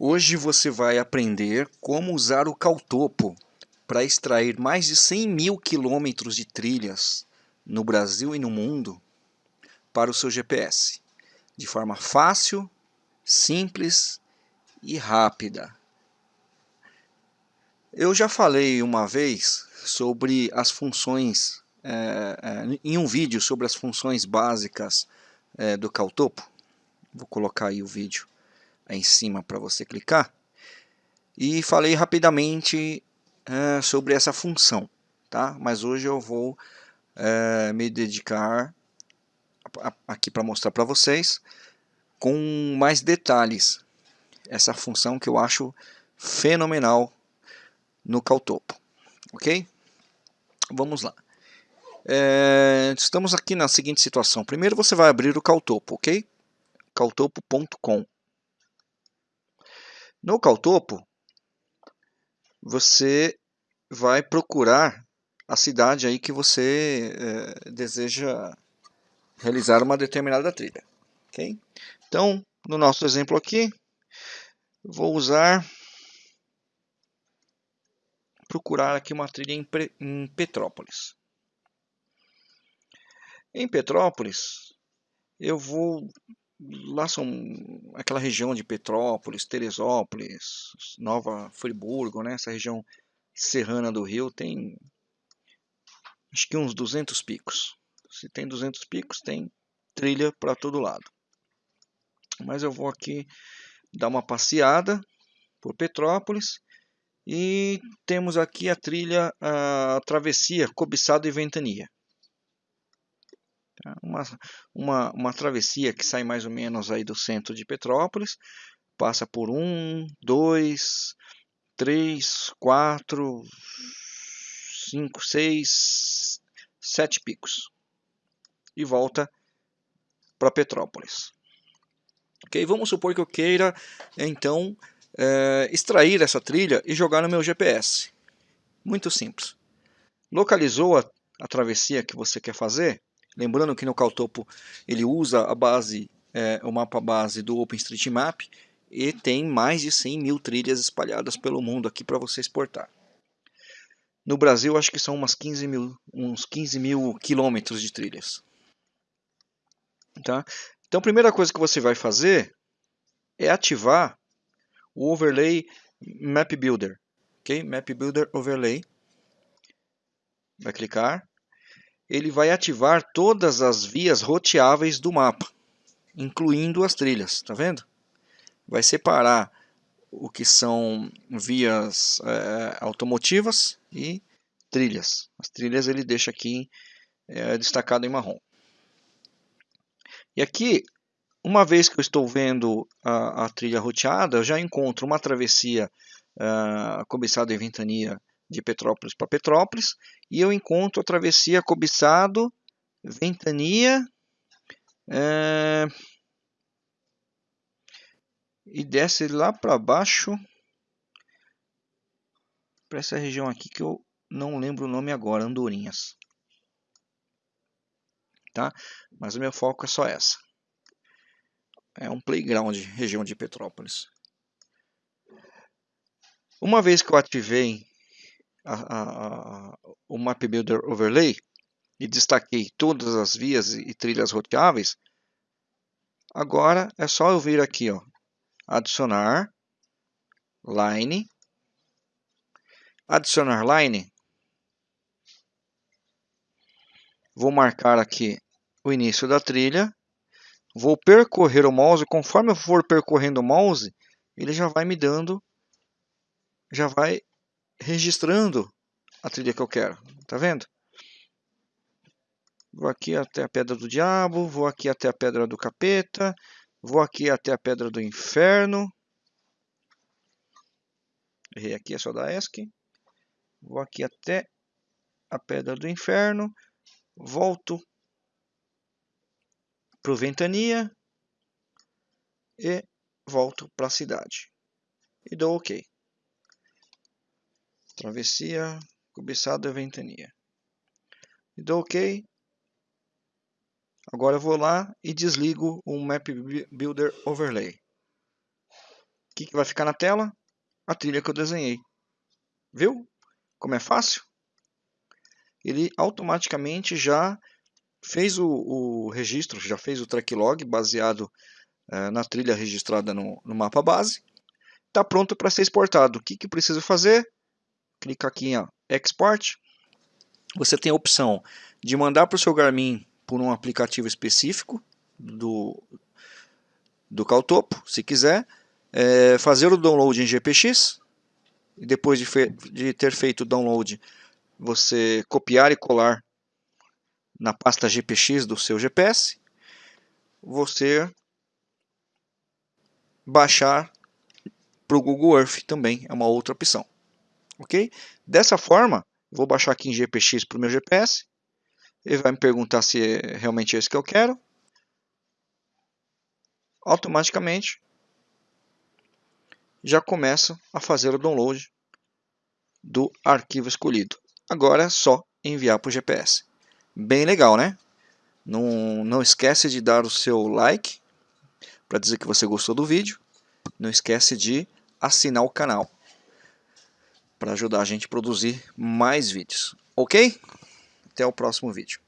Hoje você vai aprender como usar o Caltopo para extrair mais de 100 mil quilômetros de trilhas no Brasil e no mundo para o seu GPS, de forma fácil, simples e rápida. Eu já falei uma vez sobre as funções, é, é, em um vídeo sobre as funções básicas é, do Caltopo. Vou colocar aí o vídeo aí em cima para você clicar. E falei rapidamente é, sobre essa função, tá? Mas hoje eu vou é, me dedicar aqui para mostrar para vocês com mais detalhes essa função que eu acho fenomenal no Caltopo, ok? Vamos lá. É, estamos aqui na seguinte situação. Primeiro você vai abrir o Caltopo, ok? caltopo.com No Caltopo, você vai procurar a cidade aí que você é, deseja realizar uma determinada trilha, ok? Então, no nosso exemplo aqui, vou usar procurar aqui uma trilha em, em Petrópolis. Em Petrópolis, eu vou lá são aquela região de Petrópolis, Teresópolis, Nova Friburgo, né? Essa região serrana do Rio tem acho que uns 200 picos. Se tem 200 picos, tem trilha para todo lado. Mas eu vou aqui dar uma passeada por Petrópolis e temos aqui a trilha a travessia Cobiçado e Ventania. Uma, uma, uma travessia que sai mais ou menos aí do centro de Petrópolis, passa por um, dois, três, quatro, cinco, seis, sete picos e volta para Petrópolis. Ok, vamos supor que eu queira então é, extrair essa trilha e jogar no meu GPS. Muito simples. Localizou a, a travessia que você quer fazer? Lembrando que no Caltopo ele usa a base, é, o mapa base do OpenStreetMap e tem mais de 100 mil trilhas espalhadas pelo mundo aqui para você exportar. No Brasil acho que são umas 15 mil, uns 15 mil quilômetros de trilhas. Tá? Então a primeira coisa que você vai fazer é ativar o overlay Map Builder. Okay? Map Builder Overlay. Vai clicar ele vai ativar todas as vias roteáveis do mapa, incluindo as trilhas, tá vendo? Vai separar o que são vias é, automotivas e trilhas. As trilhas ele deixa aqui é, destacado em marrom. E aqui, uma vez que eu estou vendo a, a trilha roteada, eu já encontro uma travessia uh, cobiçada em ventania de Petrópolis para Petrópolis, e eu encontro a travessia Cobiçado, Ventania, é, e desce lá para baixo, para essa região aqui que eu não lembro o nome agora, Andorinhas. Tá? Mas o meu foco é só essa. É um playground, região de Petrópolis. Uma vez que eu ativei a, a, o Map Builder Overlay e destaquei todas as vias e trilhas roteáveis, agora é só eu vir aqui, ó, adicionar line, adicionar line, vou marcar aqui o início da trilha, vou percorrer o mouse, conforme eu for percorrendo o mouse, ele já vai me dando, já vai registrando a trilha que eu quero. Tá vendo? Vou aqui até a Pedra do Diabo, vou aqui até a Pedra do Capeta, vou aqui até a Pedra do Inferno. Errei aqui, é só da ESC. Vou aqui até a Pedra do Inferno, volto para o Ventania e volto para a cidade. E dou OK. Travessia, cobiçada ventania. E dou OK. Agora eu vou lá e desligo o Map Builder Overlay. que, que vai ficar na tela? A trilha que eu desenhei. Viu? Como é fácil? Ele automaticamente já fez o, o registro, já fez o track log baseado é, na trilha registrada no, no mapa base. Está pronto para ser exportado. O que, que precisa fazer? Clica aqui em Export. Você tem a opção de mandar para o seu Garmin por um aplicativo específico do, do Caltopo, se quiser. É, fazer o download em GPX. E depois de, de ter feito o download, você copiar e colar na pasta GPX do seu GPS, você baixar para o Google Earth também é uma outra opção. Ok? Dessa forma, vou baixar aqui em GPX para o meu GPS. Ele vai me perguntar se é realmente esse que eu quero. Automaticamente já começa a fazer o download do arquivo escolhido. Agora é só enviar para o GPS. Bem legal, né? Não, não esquece de dar o seu like para dizer que você gostou do vídeo. Não esquece de assinar o canal para ajudar a gente a produzir mais vídeos. Ok? Até o próximo vídeo.